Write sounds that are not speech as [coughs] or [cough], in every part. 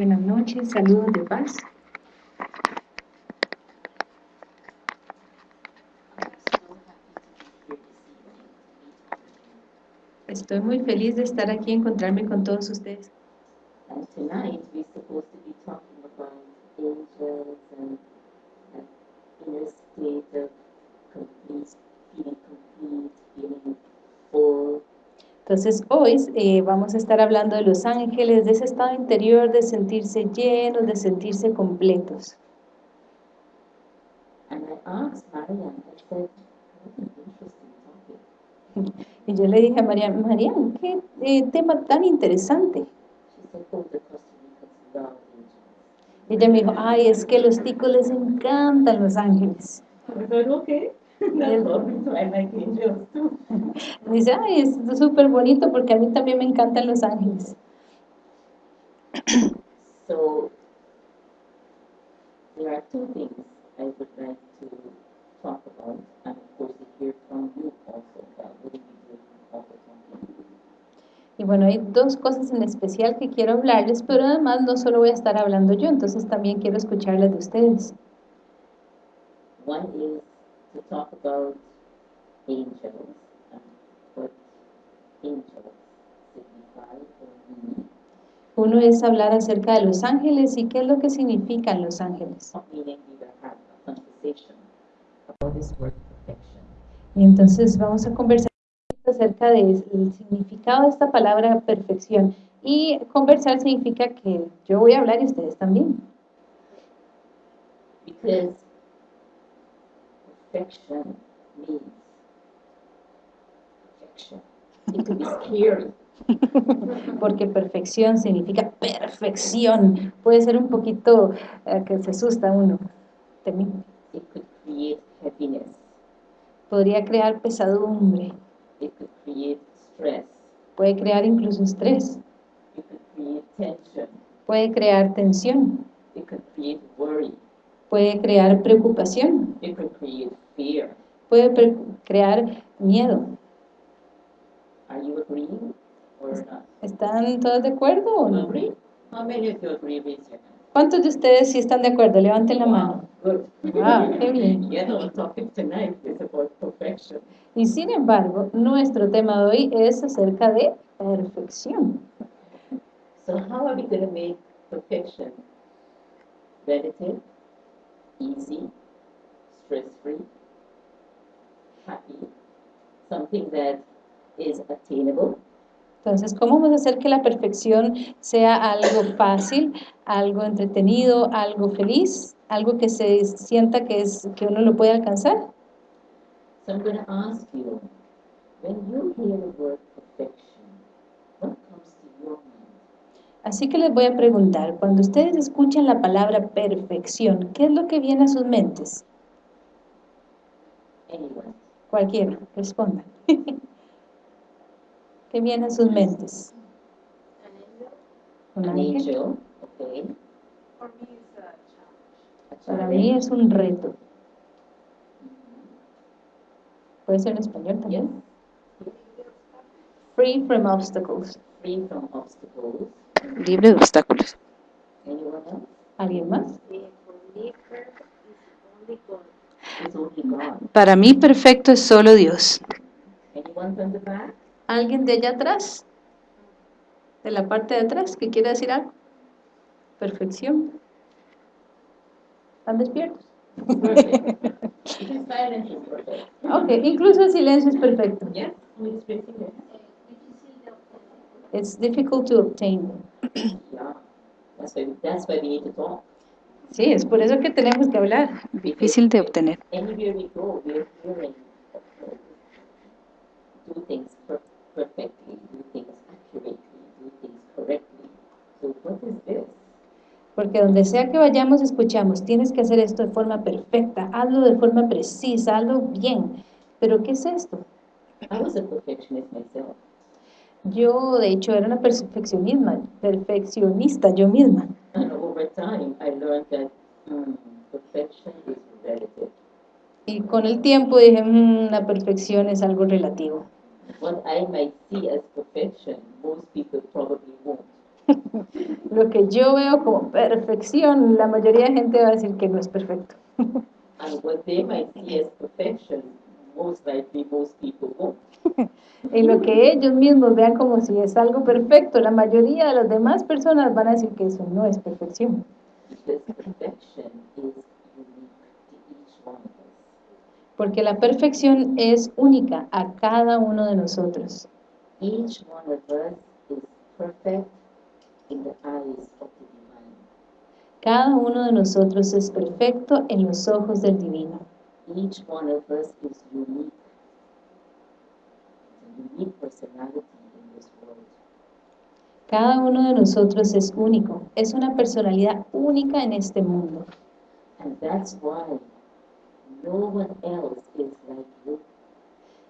Buenas noches, saludos de paz. Estoy muy feliz de estar aquí y encontrarme con todos ustedes. Entonces hoy eh, vamos a estar hablando de los ángeles, de ese estado interior de sentirse llenos, de sentirse completos. Y yo le dije a María, María, qué eh, tema tan interesante. Y ella me dijo, ay, es que a los ticos les encantan los ángeles. I [laughs] dice, ay, es súper bonito porque a mí también me encantan los ángeles. So there are two things I would like to talk about, and of course to hear from you also. All the talking. Y bueno, hay dos cosas en especial que quiero hablarles, pero además no solo voy a estar hablando yo, entonces también quiero escucharlas de ustedes. One is to talk about angels and what angels signify or mean. Uno es hablar acerca de los ángeles y qué es lo que significan los ángeles. Y entonces vamos a conversar acerca del significado de esta palabra perfección. Y conversar significa que yo voy a hablar y ustedes también. Because perfection means perfection. It could be scary. [laughs] Porque perfección significa perfección. Puede ser un poquito eh, que se asusta uno. Temi- It could create happiness. Podría crear pesadumbre, It could create stress. puede crear incluso estrés, It could create tension. puede crear tensión, It could create worry. Puede crear preocupación, It could create fear. puede pre- crear miedo. Are you agreeing or not? ¿Están todos de acuerdo o no? agree? How many of you agree? Raise your hand. ¿Cuántos de ustedes sí están de acuerdo? Levanten la mano. Good. Wow, qué [laughs] bien. Yeah, our topic tonight is about perfection. Y sin embargo, nuestro tema de hoy es acerca de perfección. So how are we going to make perfection relative, easy, stress-free, happy, something that is attainable, Entonces, ¿cómo vamos a hacer que la perfección sea algo fácil, algo entretenido, algo feliz, algo que se sienta que, es, que uno lo puede alcanzar? So I'm going to ask you, when you hear the word perfection, what comes to your mind? Así que les voy a preguntar, cuando ustedes escuchan la palabra perfección, ¿qué es lo que viene a sus mentes? Cualquiera, responda. [laughs] ¿Qué viene a sus mentes? ¿Un An ángel? angel, okay. A Para mí es un reto. Puede ser en español también. Free from obstacles. Free from obstacles. Libre de obstáculos. ¿Alguien más? Para mí perfecto es solo Dios. ¿Alguien de allá atrás? ¿De la parte de atrás que quiera decir algo? Perfección. ¿Están despiertos? Perfect. Even silence is perfect. Ok, incluso el silencio es perfecto. Yes, who is raising their hand? It's difficult to obtain. Yeah. That's why, that's why we need to talk. Sí, es por eso que tenemos que hablar. Difícil de obtener. Anywhere we go, we're hearing do things per- perfectly, do things accurately, do things correctly. So what is this? Porque donde sea que vayamos escuchamos, tienes que hacer esto de forma perfecta, hazlo de forma precisa, hazlo bien. Pero ¿qué es esto? I was a perfectionist myself. Yo, de hecho, era una perfeccionisma, perfeccionista yo misma. That mm. Y con el tiempo dije, "Mm, la perfección es algo relativo. What I might see as perfection, most people probably won't. [laughs] Lo que yo veo como perfección, la mayoría de gente va a decir que no es perfecto. And what they might see as perfection, Y [laughs] lo que ellos mismos vean como si es algo perfecto, la mayoría de las demás personas van a decir que eso no es perfección. Porque la perfección es única a cada uno de nosotros. Cada uno de nosotros es perfecto en los ojos del divino. Each one of us is unique. It's a unique personality in this world. Cada uno de nosotros es único, es una personalidad única en este mundo. And that's why no one else is like you.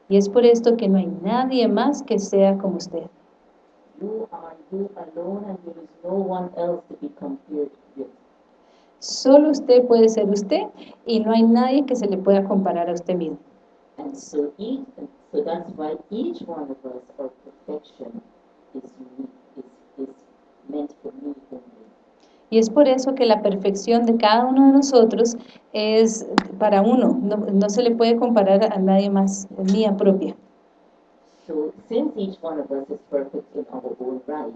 Y es por esto que no hay nadie más que sea como usted. You are you alone, and there is no one else to be compared. Solo usted puede ser usted y no hay nadie que se le pueda comparar a usted mismo. And so each, so that's why each one of us, our perfection is unique, is, is meant for me only. Y es por eso que la perfección de cada uno de nosotros es para uno, no, no se le puede comparar a nadie más, es mía propia. So since each one of us is perfect in our own right,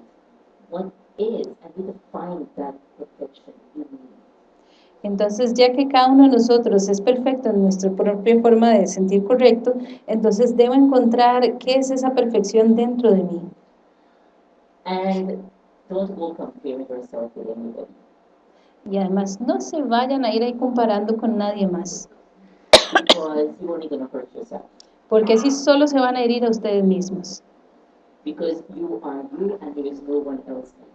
what is, and we define that perfection in me. Entonces, ya que cada uno de nosotros es perfecto en nuestra propia forma de sentir correcto, entonces debo encontrar qué es esa perfección dentro de mí. And don't go comparing yourself with anybody. Y además, no se vayan a ir ahí comparando con nadie más, Because only gonna hurt yourself. porque así solo se van a herir a ustedes mismos. Because you are you and there is no one else you.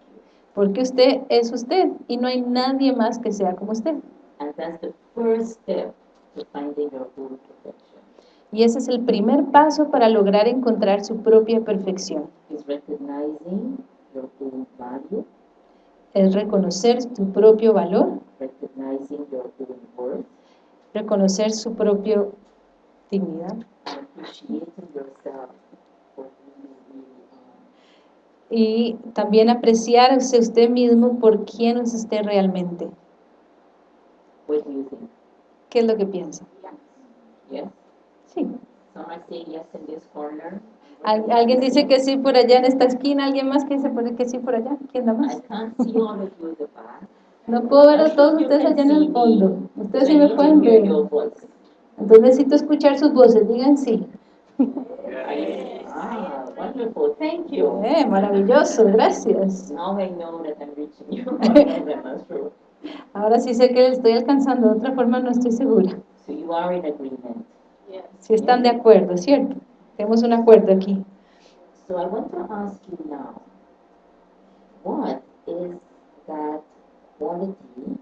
Porque usted es usted y no hay nadie más que sea como usted. And that's the first step to finding your own perfection. Y ese es el primer paso para lograr encontrar su propia perfección. Is recognizing your own value, Es reconocer tu propio valor, recognizing your own worth, reconocer su propia dignidad appreciating yourself for who you really are. Y también apreciarse usted mismo por quién es usted realmente. Think? ¿Qué es lo que piensa? Sí. Al- alguien dice que sí por allá en esta esquina, alguien más que dice que sí por allá. ¿Quién da más? No puedo ver a todos ustedes allá en el fondo. Ustedes sí me pueden ver. Entonces necesito escuchar sus voces. Digan sí. [laughs] Wonderful. Thank you. Eh, maravilloso, gracias. Now I know that I'm reaching you. That's true. Ahora sí sé que le estoy alcanzando, de otra forma no estoy segura. So you are in agreement. Si están de acuerdo, ¿cierto? Tenemos un acuerdo aquí. So I want to ask you now, what is that quality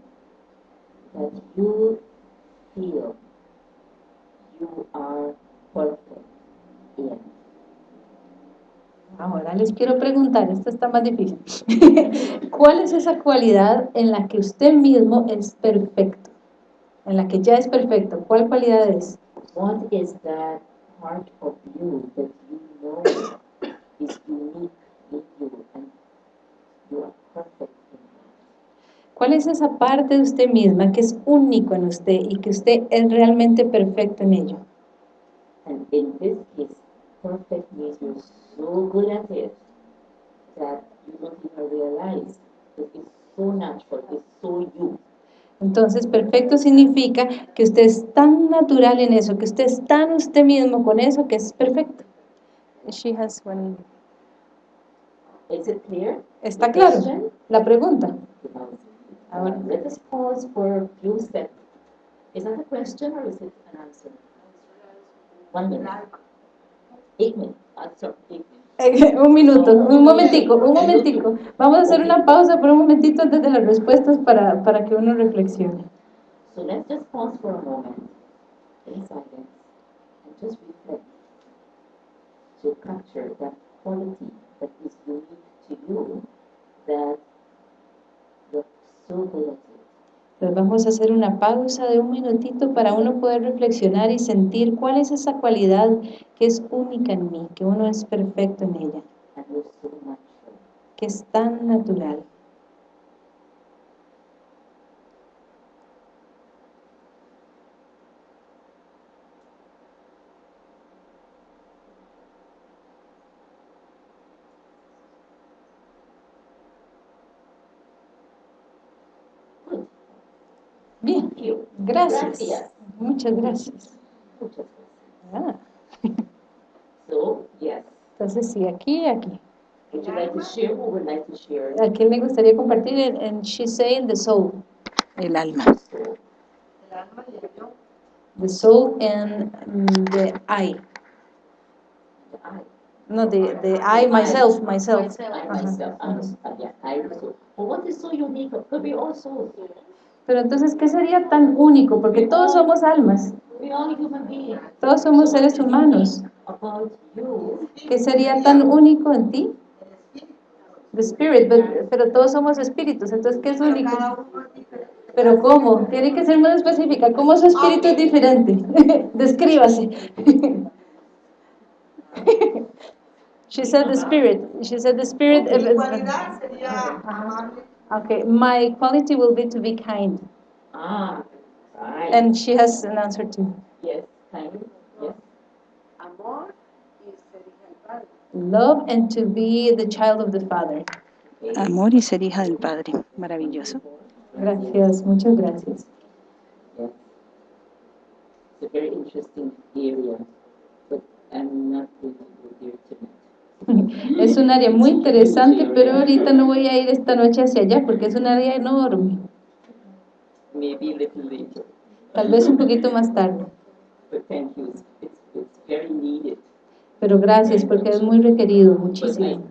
that you feel you are perfect in? Ahora les quiero preguntar, esto está más difícil. [laughs] ¿Cuál es esa cualidad en la que usted mismo es perfecto? En la que ya es perfecto. ¿Cuál cualidad es? What is that part of you that you know is unique in you and you are perfect in? ¿Cuál es esa parte de usted misma que es único en usted y que usted es realmente perfecto en ello? And in this case, means you're so good at it that you don't even realize that it's so natural, it's so you. Entonces, perfecto significa que usted es tan natural en eso, que usted es tan usted mismo con eso, que es perfecto. She has one- Is it clear? ¿Está claro? La pregunta. Uh, let us pause for a few seconds. Is that a question or is it an answer? One minute. Un minuto, un momentico, un momentico. Vamos a hacer una pausa por un momentito antes de las respuestas para, para que uno reflexione. So let's just pause for a moment in silence and just reflect to capture that quality that is unique to you that you're so Entonces vamos a hacer una pausa de un minutito para uno poder reflexionar y sentir cuál es esa cualidad que es única en mí, que uno es perfecto en ella que es tan natural. Bien, gracias. Gracias. Muchas gracias. Muchas gracias. [laughs] Ah, So, yes. entonces sí, aquí y aquí. Would you like to share? Who would like to share? ¿A quién le gustaría compartir? En, en She's Saying the Soul, el alma. So, The soul and mm, the I. the I, No, the, the I, myself, myself. I myself, uh, yeah, I also. But what is so unique? Because we all souls. Pero entonces, ¿qué sería tan único? Porque todos somos almas, todos somos seres humanos. ¿Qué sería tan único en ti? The spirit, but- pero todos somos espíritus, entonces, ¿qué es único? Pero ¿cómo? Tiene que ser más específica. ¿Cómo su espíritu es diferente? [laughs] Descríbase. [laughs] She said the spirit. She said the spirit. Mi cualidad sería amable. Okay, my quality will be to be kind. ah, right. And she has an answer too. yes, kind, yes. Amor y ser hija del Padre. Love and to be the child of the Father. Amor y ser hija del Padre. Maravilloso. Gracias, muchas gracias. Yes. It's a very interesting area, but I'm not going Es un área muy interesante, pero ahorita no voy a ir esta noche hacia allá porque es un área enorme. Tal vez un poquito más tarde. Pero gracias porque es muy requerido, muchísimo.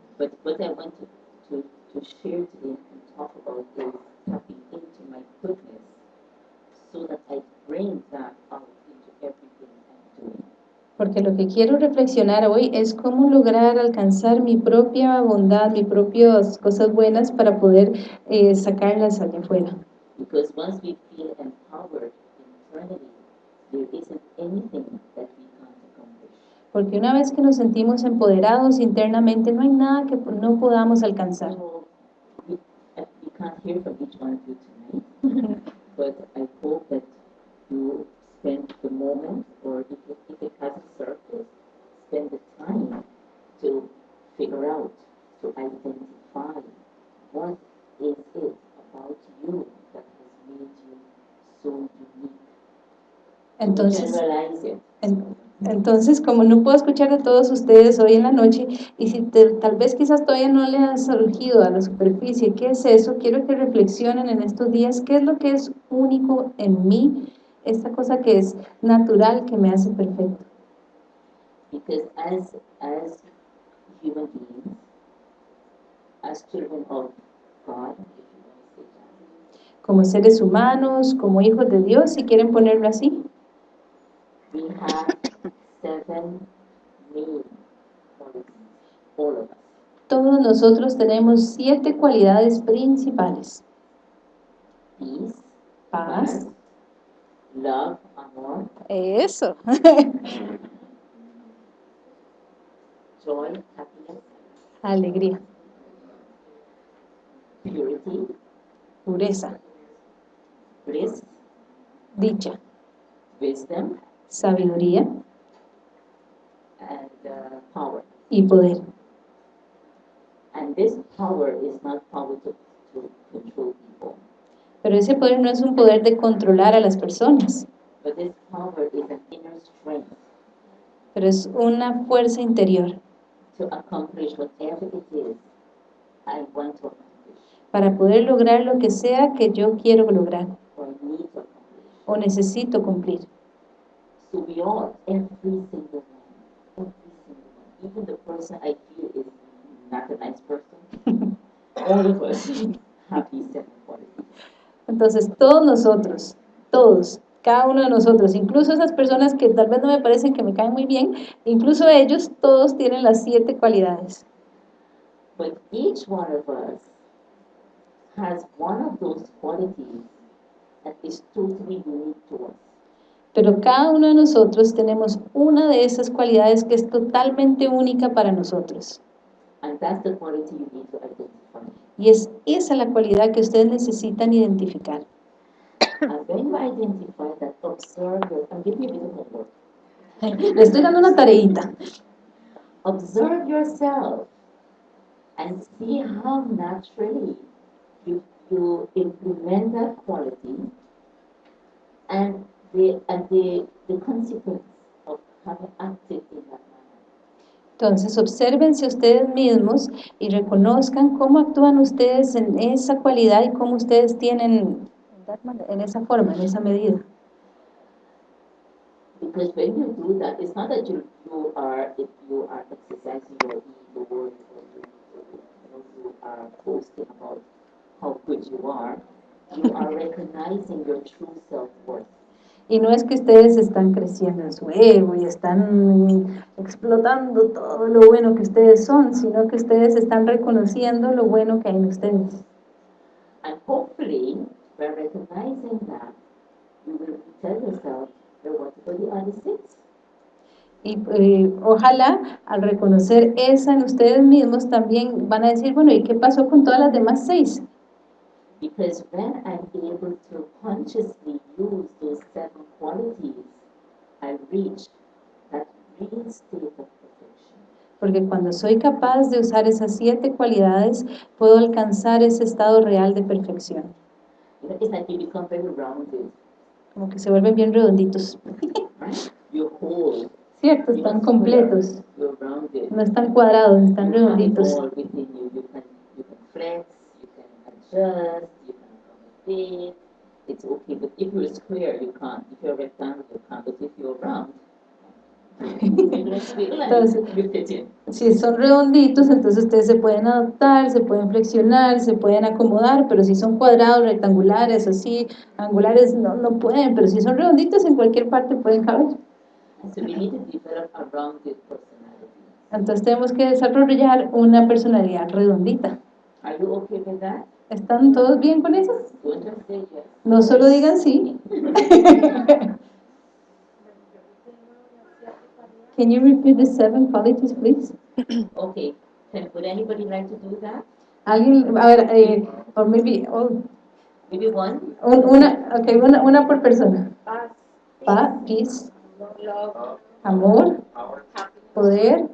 so that I bring that out into everything I'm doing. Porque lo que quiero reflexionar hoy es cómo lograr alcanzar mi propia bondad, mis propias cosas buenas para poder eh, sacarlas allá afuera. Because once we feel empowered internally, there isn't anything that we can't accomplish. Porque una vez que nos sentimos empoderados internamente, no hay nada que no podamos alcanzar. So we, uh, we can't hear from each one of you tonight, [laughs] but I hope that you spend the moment, or if it, if it has a surface, spend the time to figure out, to identify what is it about you that has made you so unique. Entonces, generalize it. en- entonces, como no puedo escuchar a todos ustedes hoy en la noche, y si te- tal vez quizás todavía no le han surgido a la superficie, ¿qué es eso? Quiero que reflexionen en estos días, ¿qué es lo que es único en mí? Esta cosa que es natural, que me hace perfecto. Because as as human beings, as children of God, Como seres humanos, como hijos de Dios, si quieren ponerlo así. we have seven main qualities, all of us. Todos nosotros tenemos siete cualidades principales. Peace, Paz. Love, amor, Eso. [laughs] joy, happiness, Alegría, purity, pureza, bliss, dicha, wisdom, sabiduría. And uh, power. y poder. And this power is not power to, to control Pero ese poder no es un poder de controlar a las personas, but this power is an inner strength pero es una fuerza interior to accomplish whatever it is I want to accomplish para poder lograr lo que sea que yo quiero lograr or need to accomplish. o necesito cumplir. Entonces, todos nosotros, todos, cada uno de nosotros, incluso esas personas que tal vez no me parecen que me caen muy bien, incluso ellos, todos tienen las siete cualidades. But each one of us has one of those qualities that is totally unique to us. Pero cada uno de nosotros tenemos una de esas cualidades que es totalmente única para nosotros. And that's the quality you need to identify. Y es esa la cualidad que ustedes necesitan identificar. [coughs] Le estoy dando una tareita. Observe yourself and see how naturally you, you implement that quality and the, and the, the consequence of having acted in that manner. Entonces, obsérvense ustedes mismos y reconozcan cómo actúan ustedes en esa cualidad y cómo ustedes tienen en esa forma, en esa medida. Because when you do that, it's not that you, you are, if you are exercising your ego or you, are boasting about how good you are, you are [laughs] recognizing your true self-worth. Y no es que ustedes están creciendo en su ego y están explotando todo lo bueno que ustedes son, sino que ustedes están reconociendo lo bueno que hay en ustedes. And hopefully, by recognizing that, you will tell yourself, "But what other six? Y eh, ojalá al reconocer esa en ustedes mismos también van a decir, bueno, ¿y qué pasó con todas las demás seis? Because when I'm able to consciously use those seven qualities, I reach that real state of perfection. Porque cuando soy capaz de usar esas siete cualidades, puedo alcanzar ese estado real de perfección. You know, it's like you become very rounded, Como que se vuelven bien redonditos. [laughs] You're whole, Cierto, están completos. square, You're rounded. No están cuadrados, están You redonditos. all within you. You can, you can flex, you can adjust, you can accommodate. It's okay, but if you're square, you can't. If you're rectangle, you can't. But if you're round, Entonces-. Si son redonditos, entonces ustedes se pueden adaptar, se pueden flexionar, se pueden acomodar, pero si son cuadrados, rectangulares, así, angulares, no, no pueden, pero si son redonditos, en cualquier parte pueden caber. Entonces tenemos que desarrollar una personalidad redondita. ¿Están todos bien con eso? No solo digan sí. [laughs] Can you repeat the seven qualities, please? Okay. Can, would anybody like to do that? Alguien, a ver, eh, or maybe, oh, Maybe one? un- una, okay, una, una por persona. Paz, Paz, peace, love, amor, poder,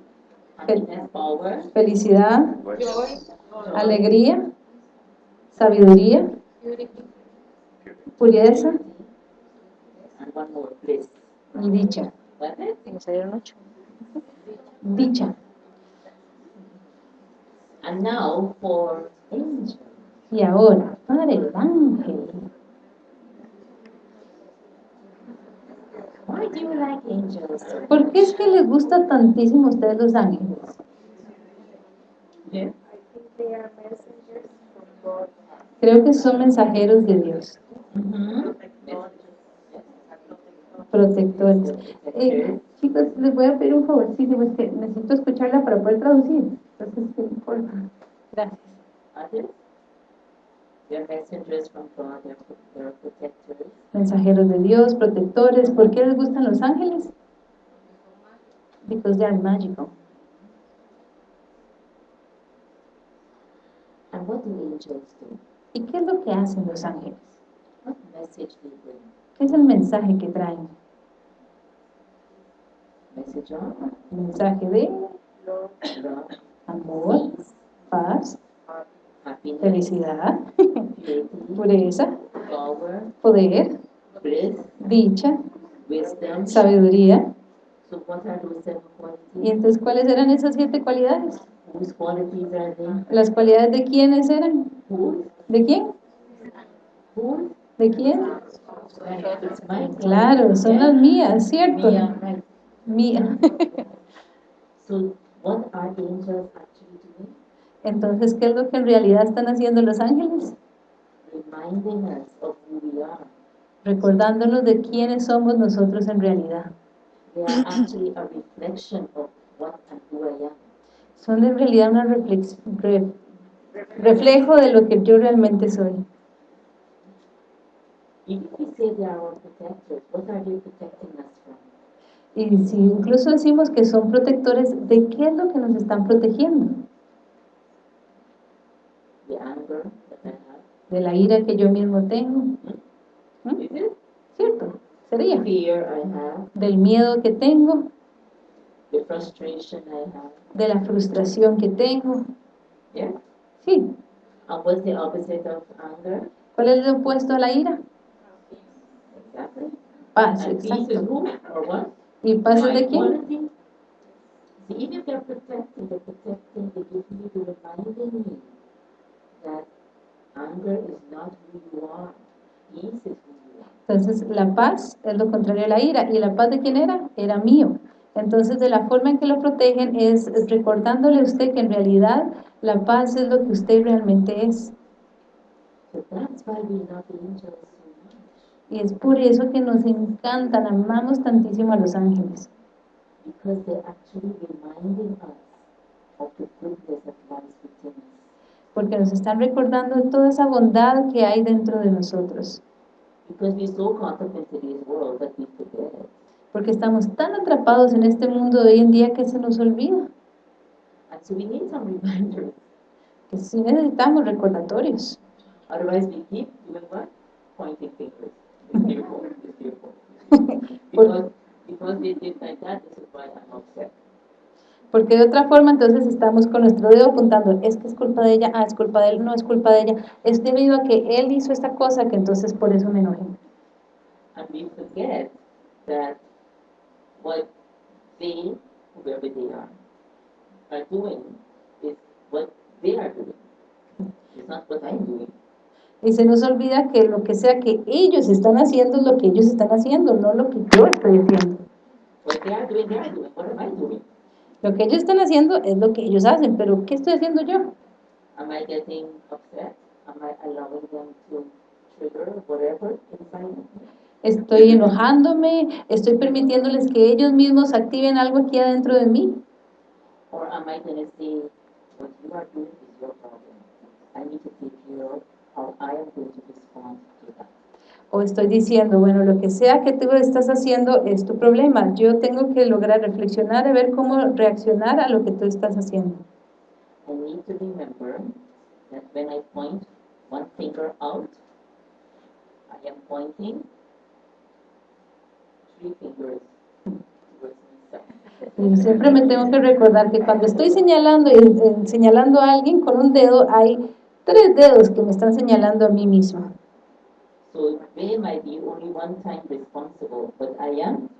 Happiness, power, felicidad, joy, alegría, sabiduría, pureza y dicha. Dicha. And now for angel. Y ahora, para el ángel. Why do you like angels? ¿Por qué es que les gusta tantísimo a ustedes los ángeles? Yeah. I think they are messengers from God. Creo que son mensajeros de Dios, Mm-hmm. protectores. Eh, chicos, les voy a pedir un favorcito, es que necesito escucharla para poder traducir. Entonces, por favor. Gracias. Mensajeros de Dios, protectores. ¿Por qué les gustan los ángeles? Because they are magical. And what do angels do? ¿Y qué es lo que hacen los ángeles? ¿Qué es el mensaje que traen? Of Mensaje de amor, paz, felicidad, pureza, poder, dicha, sabiduría. ¿Y entonces cuáles eran esas siete cualidades? ¿Las cualidades de quiénes eran? ¿De quién? ¿De quién? Claro, son las mías, ¿cierto? Mía. [laughs] Entonces, ¿qué es lo que en realidad están haciendo los ángeles? Recordándonos de quiénes somos nosotros en realidad. Son en realidad un reflejo de lo que yo realmente soy. Y si incluso decimos que son protectores, ¿de qué es lo que nos están protegiendo? de la ira que yo mismo tengo, Is it? ¿cierto? Sería. Del miedo que tengo, de la frustración que tengo, Sí. And what's the opposite of anger? ¿Cuál es el opuesto a la ira? Exactly. Paz, And peace is exacto. who or what? ¿Y paz de quién? See, if they're protecting, they're protecting, they give you, they're reminding you that anger is not who you are. Peace is who you are. Entonces, la paz es lo contrario a la ira. ¿Y la paz de quién era? Era mío. Entonces, de la forma en que lo protegen es recordándole a usted que en realidad la paz es lo que usted realmente es. Y es por eso que nos encantan, amamos tantísimo a los ángeles. Porque nos están recordando toda esa bondad que hay dentro de nosotros. Porque estamos tan atrapados en este mundo de hoy en día que se nos olvida. And so we need some reminders. Sí necesitamos recordatorios. Otherwise, we keep doing what? Pointing fingers. Fearful, fearful. Because, because they did like that, this is why I'm upset. Porque de otra forma entonces estamos con nuestro dedo apuntando, es que es culpa de ella, ah, es culpa de él, no es culpa de ella, es debido a que él hizo esta cosa que entonces por eso me enojé. And we forget that what they, whoever they are, are doing is what they are doing. It's not what I'm doing. Y se nos olvida que lo que sea que ellos están haciendo es lo que ellos están haciendo, no lo que yo estoy haciendo. What they are doing, they are doing. What am I doing? Lo que ellos están haciendo es lo que ellos hacen, pero ¿qué estoy haciendo yo? Am I getting upset? Am I allowing them to trigger whatever inside of me? Estoy enojándome, estoy permitiéndoles que ellos mismos activen algo aquí adentro de mí. Or am I going to say, what you are doing is your problem? I need to take care of how I am going to respond to that. O estoy diciendo, bueno, lo que sea que tú estás haciendo es tu problema. Yo tengo que lograr reflexionar y ver cómo reaccionar a lo que tú estás haciendo. I need to remember that when I point one finger out, I am pointing three fingers towards myself. Siempre me tengo que recordar que cuando estoy señalando eh, señalando a alguien con un dedo, hay tres dedos que me están señalando a mí misma. So they might be only one time responsible, but I am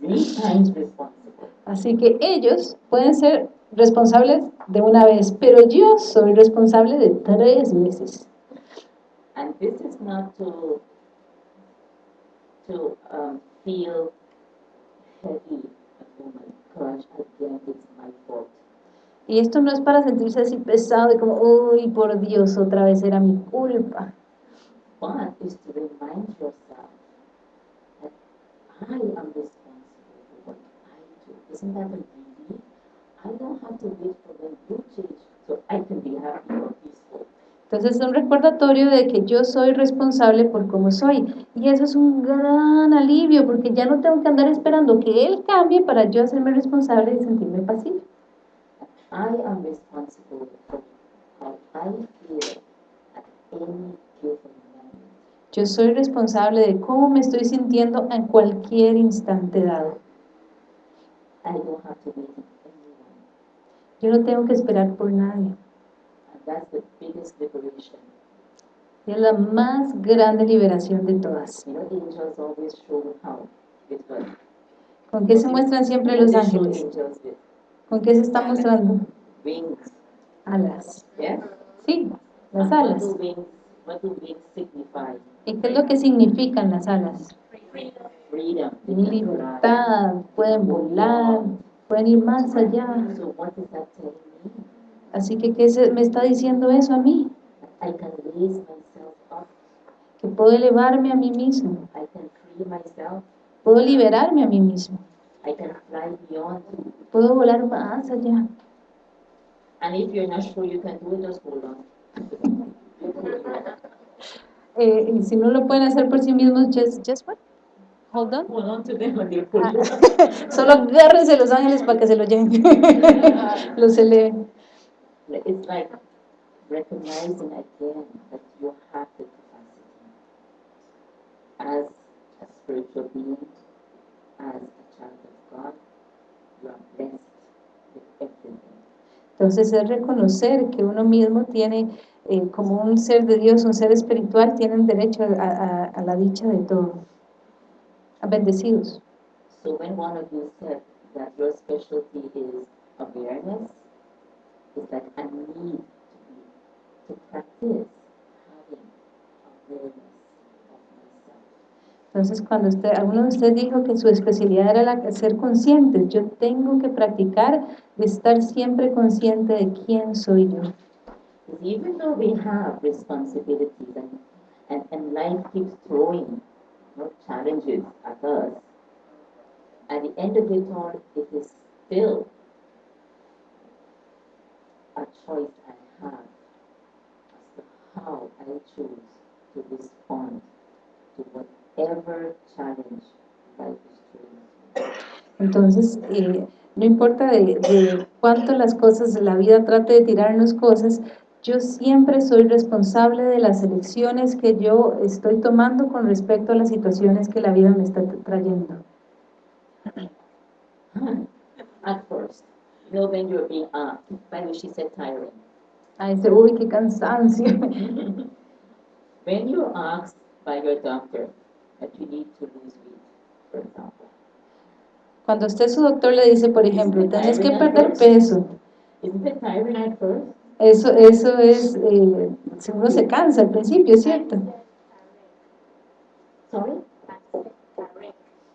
three times responsible. Así que ellos pueden ser responsables de una vez, pero yo soy responsable de tres veces. And this is not to to um, feel Y esto no es para sentirse así pesado de como, uy, por Dios, otra vez era mi culpa. But is to remind yourself that I am responsible for what I do. Isn't that a relief? I don't have to wait for when you change so I can be happy or peaceful. Entonces es un recordatorio de que yo soy responsable por cómo soy. Y eso es un gran alivio porque ya no tengo que andar esperando que él cambie para yo hacerme responsable y sentirme pasivo. I am responsible for how I feel at any given moment. Yo soy responsable de cómo me estoy sintiendo en cualquier instante dado. I don't have to wait on anyone. Yo no tengo que esperar por nadie. That's the biggest liberation. Es la más grande liberación de todas. You know, angels always show how. What? ¿Con qué se muestran siempre los ángeles? ¿Con qué se están mostrando? wings. Alas. Yeah? Sí, las And what alas. do wings, what do wings signify? ¿Y qué es lo que significan las alas? Freedom. Libertad, pueden volar, pueden ir más allá. So what is that telling me? Así que, ¿qué se- me está diciendo eso a mí? I can raise myself up. Que puedo elevarme a mí mismo, I can free myself. puedo liberarme a mí mismo, I can fly beyond. puedo volar más allá. And if you're not sure you can do it, just hold on. [laughs] Eh, y si no lo pueden hacer por sí mismos, just, just what? Hold on. Hold on to them you. [laughs] Solo agárrense los ángeles para que se lo lleven, [laughs] los eleven. It's like recognizing again that you have the capacity as a spiritual being, as a child of God, you are blessed with everything. Entonces es reconocer que uno mismo tiene, eh, como un ser de Dios, un ser espiritual, tienen derecho a, a- a la dicha de todo. A bendecidos. So when one of you said that your specialty is awareness, it's like a need to be, to practice having awareness of myself. Entonces, cuando usted, alguno de dijo que su especialidad era ser conscientes, yo tengo que practicar de estar siempre consciente de quién soy yo. Even though we have responsibilities and, and, and life keeps throwing challenges at us, at the end of it all, it is still a choice I have as to how I choose to respond to whatever challenge life is throwing. Entonces, eh, no importa de, de cuánto las cosas, la vida trate de tirarnos cosas, yo siempre soy responsable de las elecciones que yo estoy tomando con respecto a las situaciones que la vida me está trayendo. At first, know, when you're being asked, she said tiring. A ese, uy, qué cansancio. [laughs] When you're asked by your doctor that you need to lose weight, for example, Cuando usted su doctor le dice, por ejemplo, tienes que perder peso, isn't it tiring at first? eso, eso es, eh, uno se cansa al principio, ¿cierto? Sorry?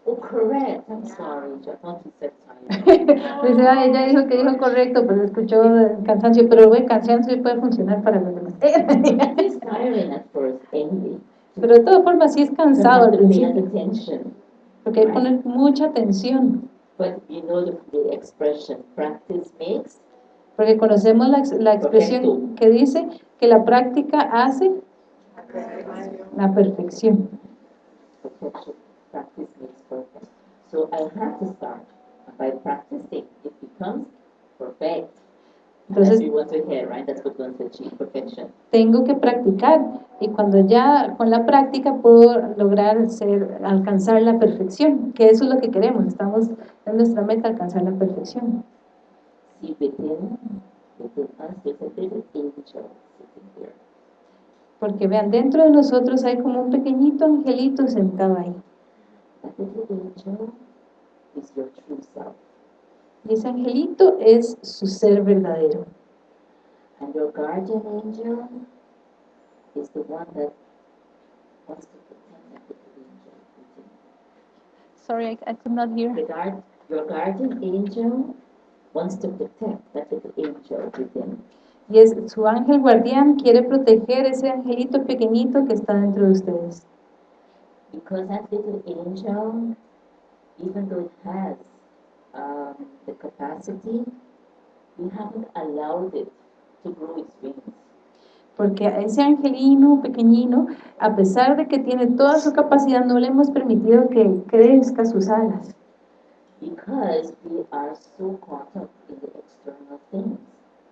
Oh, correct. I'm sorry. I thought you said tiring. [laughs] Dice, "Ah, ella dijo que dijo correcto, pero escuchó el cansancio, pero el cansancio puede funcionar para los demás. Pero de todas formas sí es cansado al principio, porque hay que poner mucha atención, porque conocemos la, la expresión que dice que la práctica hace la perfección. makes perfect. So I have to start. By practicing, it becomes perfect. Entonces- That's what we want to hear, right? That's what we want to achieve, perfection. Tengo que practicar y cuando ya con la práctica puedo lograr ser, alcanzar la perfección, que eso es lo que queremos, estamos en nuestra meta alcanzar la perfección. Within, within us. Porque vean, dentro de nosotros hay como un pequeñito angelito sentado ahí. Is your true self. Y ese angelito es su ser verdadero. And your guardian angel is the one that wants to protect that little angel within. Sorry, I, I could not hear. The guard, your guardian angel wants to protect that little angel within. Y es su ángel guardián quiere proteger ese angelito pequeñito que está dentro de ustedes. Because that little angel, even though it has um, the capacity, we haven't allowed it to grow its wings. Porque a ese angelino pequeñino, a pesar de que tiene toda su capacidad, no le hemos permitido que crezca sus alas. Because we are so caught up in the external things,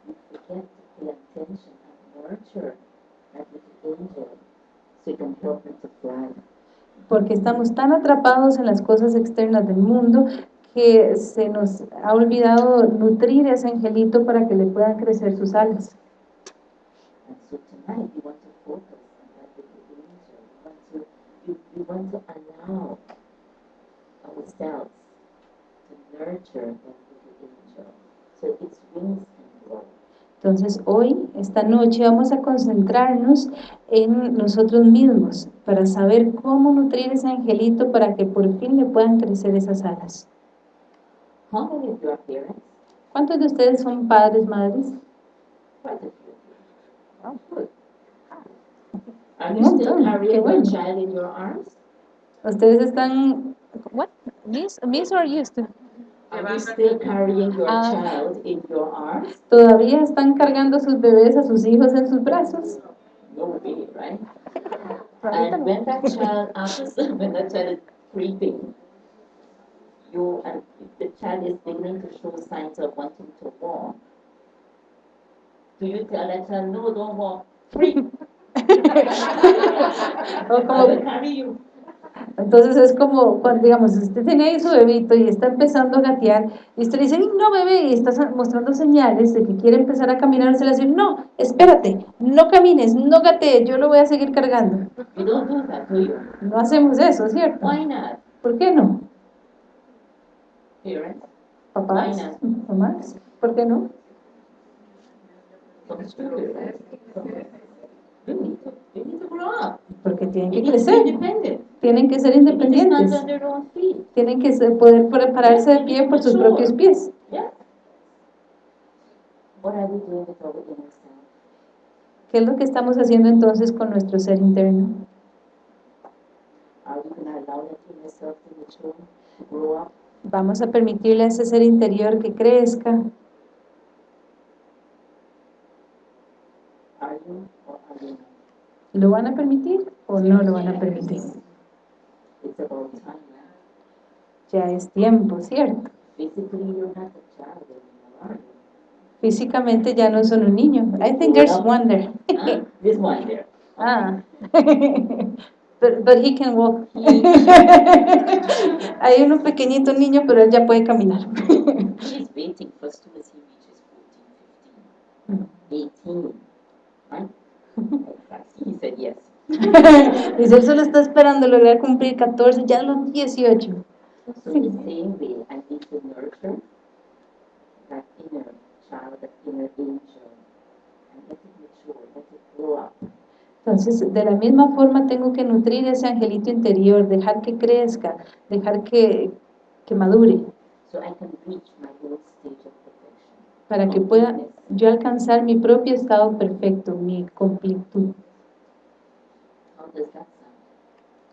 we forget to pay attention and nurture that little angel so it can help it to fly. Porque estamos tan atrapados en las cosas externas del mundo que se nos ha olvidado nutrir ese angelito para que le puedan crecer sus alas. So its wings can grow. Entonces hoy, esta noche, vamos a concentrarnos en nosotros mismos para saber cómo nutrir ese angelito para que por fin le puedan crecer esas alas. How many of you are parents? ¿Cuántos de ustedes son padres, madres? Quite a few. Good. Are Un you still montón, qué carrying your bueno. child in your arms? Ustedes están... What? Miss, miss or used to? Are you still carrying your Ah. child in your arms? ¿Todavía están cargando sus bebés, a sus hijos en sus brazos? No way, right? And when that child asks, [laughs] when that child is creeping, you and if the child is beginning to show signs of wanting to walk, Do you tell that child, no, don't walk, free? [laughs] [laughs] O I will carry you. Entonces es como cuando, digamos, usted tiene ahí su bebito y está empezando a gatear, y usted le dice, "Ay, no bebé, y está mostrando señales de que quiere empezar a caminar, usted le dice, no, espérate, no camines, no gatees, yo lo voy a seguir cargando. No hacemos eso, ¿cierto? ¿Por qué no? Papás, mamás, ¿por qué no? Need to, grow up. Porque tienen que crecer, tienen que ser independientes, tienen que ser- poder pararse de pie por sus propios pies. Yeah. What are we doing with our inner self? ¿Qué es lo que estamos haciendo entonces con nuestro ser interno? Vamos a permitirle a ese ser interior que crezca. ¿Lo van a permitir o no lo van a permitir? It's about time. Ya es tiempo, ¿cierto? Físicamente ya no son un niño. I think there's one there. This one there. Ah. [laughs] [laughs] But, but he can walk. [laughs] Hay uno pequeñito niño, pero él ya puede caminar. He's waiting for as soon as he reaches 14, 15, 18, right? He said yes. Dice, él solo está esperando lograr cumplir 14, ya los 18. So in the same way, I need to nurture that inner child, that inner angel, and let it mature, let it grow up. Entonces, de la misma forma tengo que nutrir ese angelito interior, dejar que crezca, dejar que, que madure, so I can reach my stage of perfection. para que pueda yo alcanzar mi propio estado perfecto, mi completud.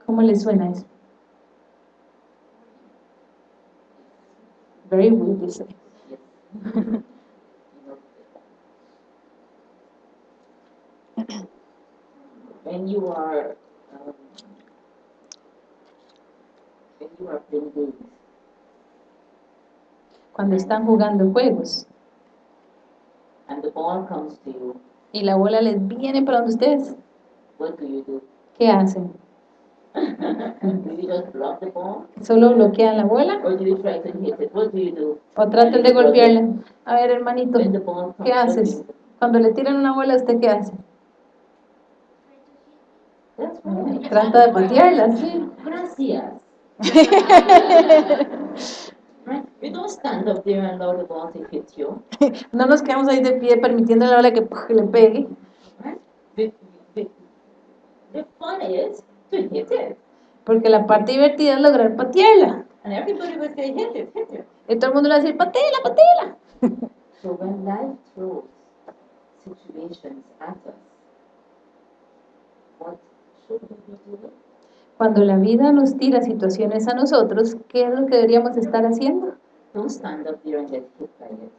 ¿Cómo le suena eso? Very weird, dice. When you are um, when you are playing games, Cuando están jugando juegos and the ball comes to you, y la bola les viene para donde ustedes, what do you do? ¿qué hacen? [laughs] do you just block the ball, ¿Solo bloquean la bola or do you try to hit it? What do you do? o tratan de golpearla? A ver, hermanito, When the ball comes, ¿qué haces? you? Cuando le tiran una bola, ¿usted qué hace? That's right. Trata de patearla, sí. Gracias. [laughs] We don't stand up there and allow the ball to hit you. No nos quedamos ahí de pie permitiendo a la bola que le pegue. Right? The, the, the fun is to hit it. Porque la parte divertida es lograr patearla. And everybody will say, hit it, hit it. Y todo el mundo le va a decir, pateala, pateala. So when life throws situations at us, what should we doing? Cuando la vida nos tira situaciones a nosotros, ¿qué es lo que deberíamos estar haciendo? Don't stand up there and get hit by it.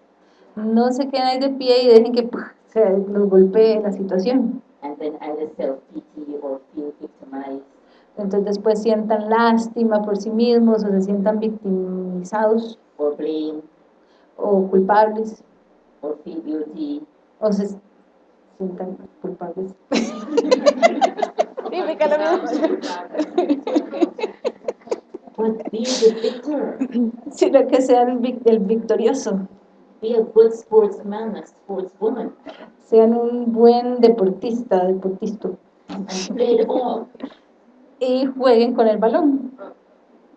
No se queden ahí de pie y dejen que [laughs] ¡puf! se los golpee la situación. And then self-pity or feel victimized Entonces después sientan lástima por sí mismos o se sientan victimizados or blame o culpables or feel guilty. o se sientan culpables. But be the victor. [laughs] Sino que sean el, vic- el victorioso, Be a good sportsman, a sportswoman, sean un buen deportista, deportista, and play the ball, [laughs] y jueguen con el balón.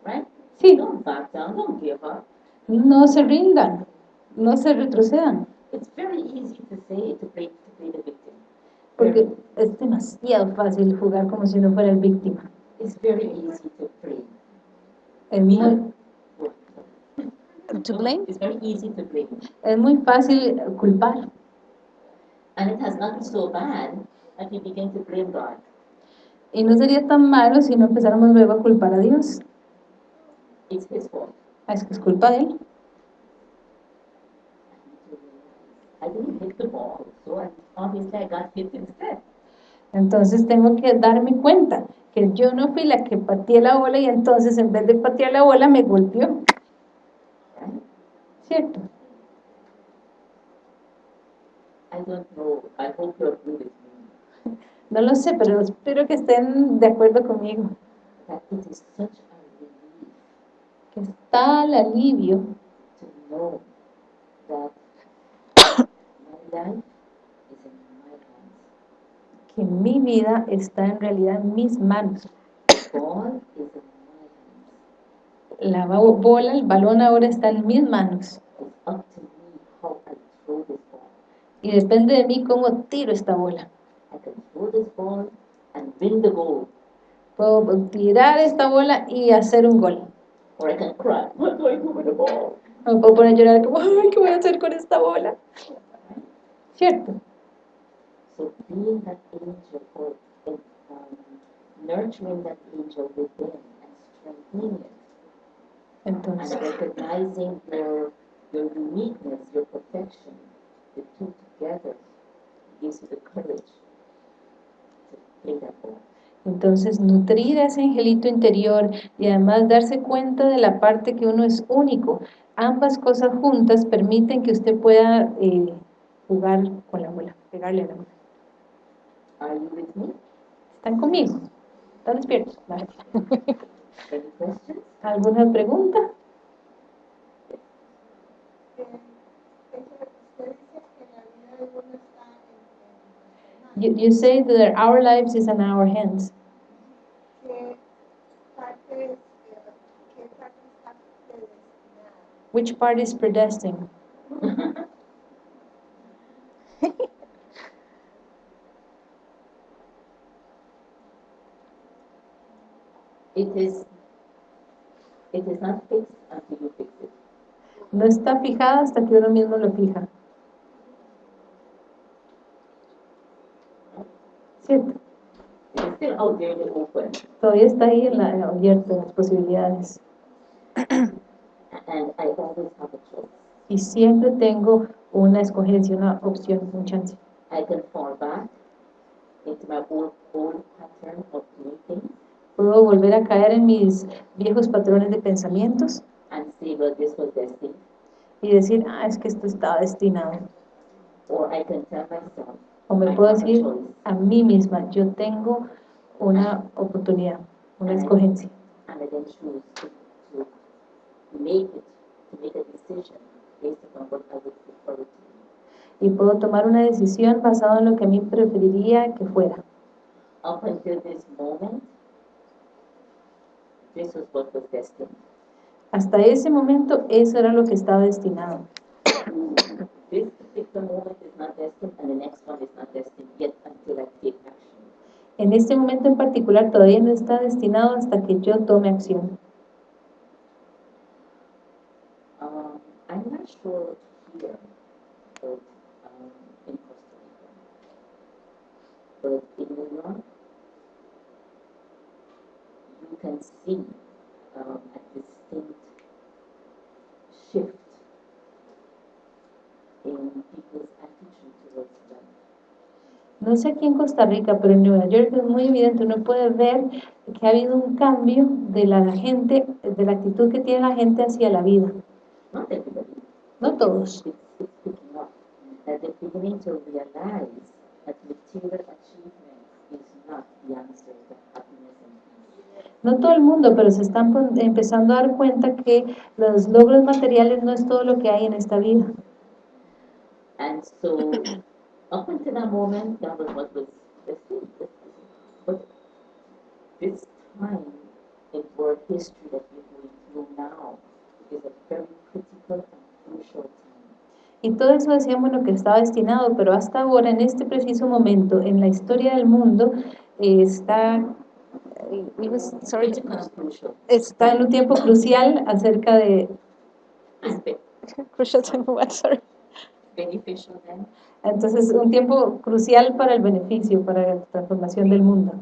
right? Sí, Don't back down, don't give up. no se rindan, no se retrocedan, It's very easy to say, to play, to play the victim. porque es demasiado fácil jugar como si uno fuera el víctima. It's very easy to play. Es muy, To blame? It's very easy to blame. es muy fácil culpar. And it has gotten so bad that we begin to blame God. Y no sería tan malo si no empezáramos luego a culpar a Dios. It's His fault. Es que es culpa de Él. I didn't hit the ball, so obviously I got hit instead. Entonces tengo que darme cuenta que yo no fui la que pateé la bola y entonces en vez de patear la bola me golpeó. ¿Cierto? I don't know. I hope you agree with me. No lo sé, pero espero que estén de acuerdo conmigo. That it is such a relief Que es tal alivio to know that my life is in my hands. Que mi vida está en realidad en mis manos. La bo- bola, el balón ahora está en mis manos. Y depende de mí cómo tiro esta bola. Puedo tirar esta bola y hacer un gol. me puedo poner a llorar como, ay, ¿qué voy a hacer con esta bola? ¿Cierto? So being that angel or um, nurturing that angel within and strengthening it and Entonces, recognizing your your uniqueness, your perfection, the two together gives you the courage to play that entonces nutrir a ese angelito interior y además darse cuenta de la parte que uno es único. Ambas cosas juntas permiten que usted pueda eh, jugar con la bola, pegarle a la bola. Are you with me? ¿Están conmigo? ¿Están despiertos? ¿Alguna pregunta? You, you say that our lives is in our hands. Which part is predestined? [laughs] It is it is not fixed until you fix it. No está fijada hasta que uno mismo lo fija. ¿Cierto? Todavía está ahí en la, abierto en las posibilidades. Y siempre tengo una escogencia, una opción, un chance. I can fall back into my old old pattern of doing things Puedo volver a caer en mis viejos patrones de pensamientos and this was destined. y decir, ah, es que esto está destinado. Or I can tell myself, O me I puedo a decir a mí misma, yo tengo una oportunidad, una escogencia. and I then choose to, to make it, to make a decision based upon what I would prefer it to be. Y puedo tomar una decisión basada en lo que a mí preferiría que fuera. Up until this moment, this was what was destined. Hasta ese momento eso era lo que estaba destinado. [coughs] This particular moment is not destined, and the next one is not destined yet until I take action. En este momento en particular todavía no está destinado hasta que yo tome acción. Um, I'm not sure here, but um, in Costa Rica, but in New York, can see um, a distinct shift in people's attitude towards life. No sé aquí en Costa Rica, pero en Nueva York es muy evidente, uno puede ver que ha habido un cambio de la gente, de la actitud que tiene la gente hacia la vida. Not everybody. No todos, It's, it's picking up. That they're beginning to realize that material achievement is not the answer to happiness and peace. No todo el mundo, pero se están empezando a dar cuenta que los logros materiales no es todo lo que hay en esta vida. And so, up until that moment, that was what was. But this time in world history that we're going through now is a very critical and crucial time. Y todo eso decíamos lo que estaba destinado, pero hasta ahora, en este preciso momento, en la historia del mundo, eh, está, está en un tiempo crucial acerca de... Be- Crucial sorry. then. Entonces, un tiempo crucial para el beneficio, para la transformación del mundo.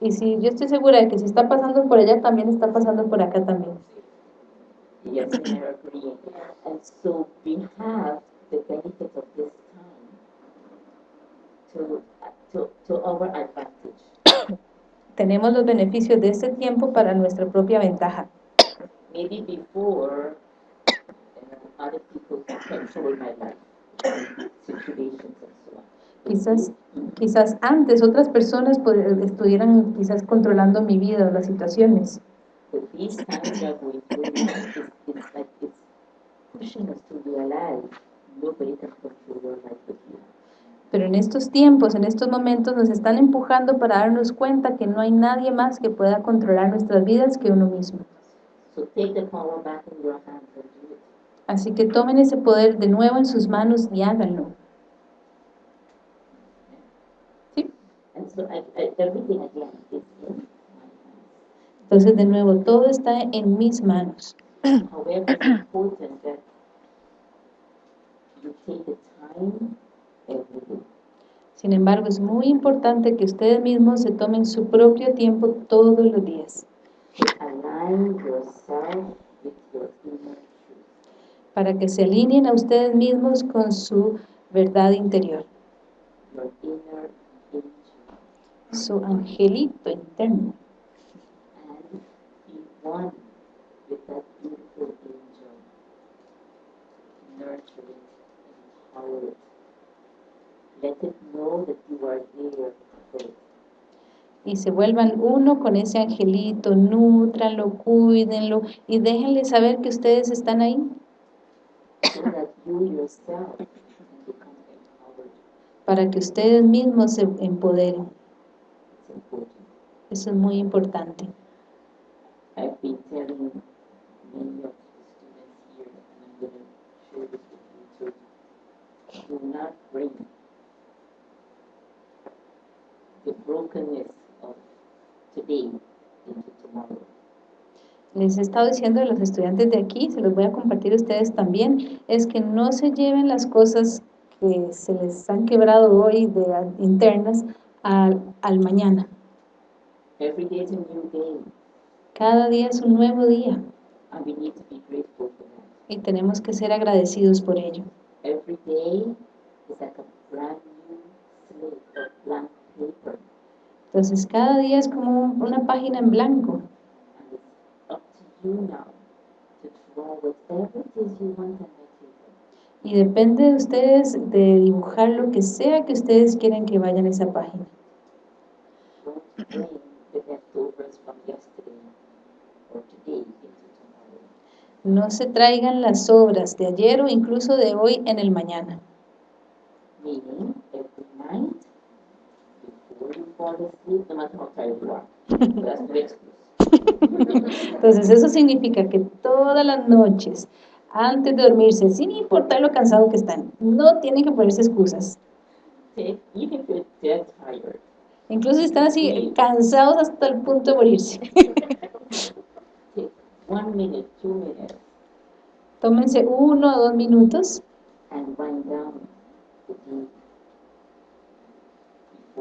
Y si yo estoy segura de que si está pasando por allá, también está pasando por acá también. Yes, I agree. And so we have the benefit of this to, to, to our advantage. [coughs] Tenemos los beneficios de este tiempo para nuestra propia ventaja. Maybe before, uh, other people control my life, situations and so on. But Quizás, you- quizás antes otras personas pod- estuvieran quizás controlando mi vida o las situaciones, pushing us to realize nobody can control your life but you. Pero en estos tiempos, en estos momentos nos están empujando para darnos cuenta que no hay nadie más que pueda controlar nuestras vidas que uno mismo. Así que tomen ese poder de nuevo en sus manos y háganlo. Entonces, de nuevo, todo está en mis manos. Sin embargo, es muy importante que ustedes mismos se tomen su propio tiempo todos los días para que se alineen a ustedes mismos con su verdad interior, su angelito interno. Nurture it, empower it. Let it know that you are there for it. y se vuelvan uno con ese angelito, nútranlo, cuídenlo y déjenle saber que ustedes están ahí so that you yourself para que ustedes mismos se empoderen. Eso es muy importante. I've been telling many of the students here, and I'm going to share this with you too. Do not bring the brokenness of today into tomorrow. Les he estado diciendo a los estudiantes de aquí, se los voy a compartir a ustedes también, es que no se lleven las cosas que se les han quebrado hoy de internas al, al mañana. Every day is a new day, Cada día es un nuevo día and we need to be grateful for that. y tenemos que ser agradecidos por ello. Every day is like a brand new slate or blank Entonces cada día es como un- una página en blanco y depende de ustedes de dibujar lo que sea que ustedes quieran que vaya en esa página. No se traigan las obras de ayer o incluso de hoy en el mañana. Meaning, every night, before you fall asleep, no matter how tired you Entonces eso significa que todas las noches, antes de dormirse, sin importar lo cansado que están, no tienen que ponerse excusas. Take, even Incluso están así cansados hasta el punto de morirse. Tómense uno o dos minutos and wind down before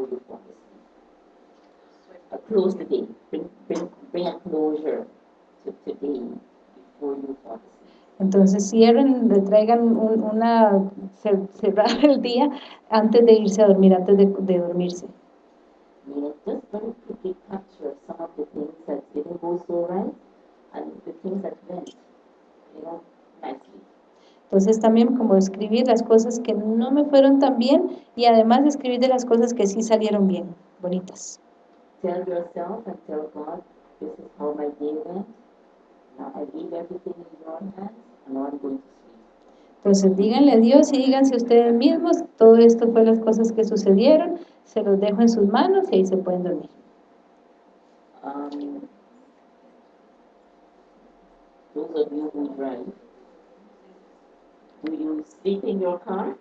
you. Uh, close the day. Bring, bring, bring a closure to today before you fall asleep. Entonces cierren, le traigan un- una, cer- cerrar [laughs] el día antes de irse a dormir, antes de, de dormirse. Meaning, just very quickly capture some of the things that didn't go so right and the things that went, you know, nicely. Entonces también como escribir las cosas que no me fueron tan bien y además escribir de las cosas que sí salieron bien, bonitas. Tell yourself and tell God, this is how my day went. Now I leave everything in your hands and now I'm going to sleep. Entonces díganle a Dios y díganse ustedes mismos, todo esto fue las cosas que sucedieron, se los dejo en sus manos y ahí se pueden dormir. Um, those of you who drive, do you sleep in your car?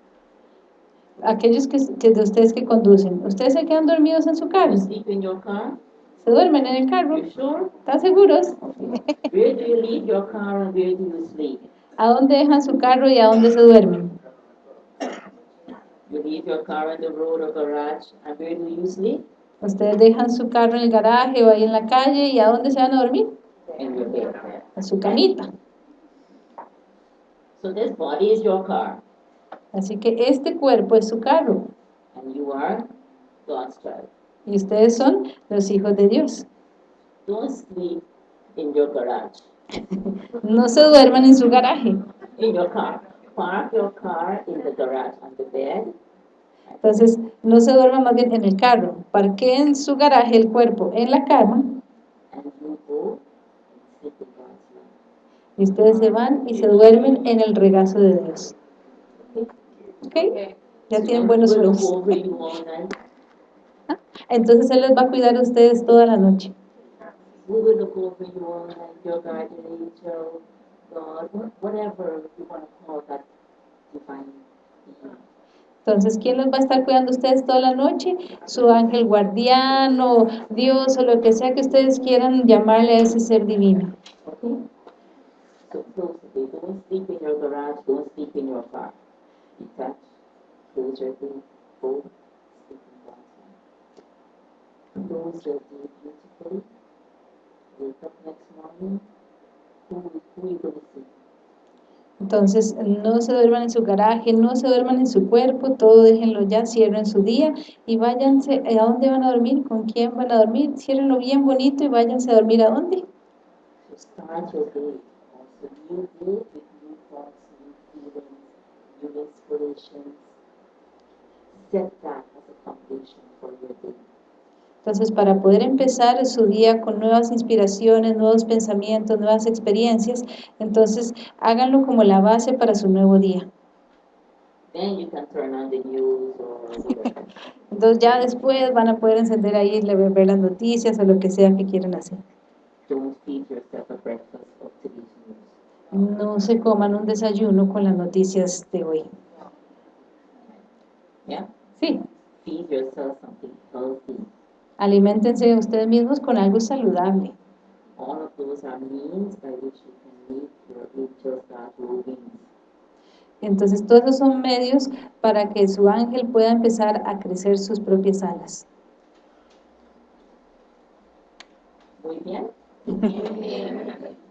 Aquellos que, que de ustedes que conducen, ¿ustedes se quedan dormidos en su carro? ¿Se duermen en el carro? ¿Están seguros? Where do you leave your car and where do you sleep? ¿A dónde dejan su carro y a dónde se duermen? Ustedes dejan su carro en el garaje o ahí en la calle y ¿a dónde se van a dormir? A su camita. So this body is your car Así que este cuerpo es su carro and you are God's child. y ustedes son los hijos de Dios. Don't sleep in your garage. No se duerman en su garaje. in your car. Park your car in the garage on the bed. Entonces, no se duerman más bien en el carro. Parqueen su garaje, el cuerpo, en la cama And you go and sleep in God's love. y ustedes se van y se duermen en el regazo de Dios. Ya tienen buenos all night. Entonces Él les va a cuidar a ustedes toda la noche. Entonces, ¿quién los va a estar cuidando a ustedes toda la noche? Su ángel guardián o Dios o lo que sea que ustedes quieran llamarle a ese ser divino. Okay? So close the door. Don't sleep in your garage. Don't sleep in your car. Detach. Close your door. Go sleep in God's love. Close your day beautifully. Wake up next morning. Who, you see? Entonces, no se duerman en su garaje, no se duerman en su cuerpo, todo déjenlo ya, cierren su día y váyanse, ¿a dónde van a dormir? ¿Con quién van a dormir? Ciérrenlo bien bonito y váyanse a dormir a dónde? Set that as a foundation for your day. Entonces, para poder empezar su día con nuevas inspiraciones, nuevos pensamientos, nuevas experiencias, entonces háganlo como la base para su nuevo día. Then you can turn on the news or [laughs] whatever. Entonces ya después van a poder encender ahí, ver las noticias o lo que sea que quieran hacer. Don't feed yourself a breakfast of today's news. No se coman un desayuno con las noticias de hoy. Yeah? Sí, Feed yourself something healthy. aliméntense ustedes mismos con algo saludable. All of those are means by which you can make your angels start moving. Entonces todos esos son medios para que su ángel pueda empezar a crecer sus propias alas. Muy bien. [laughs]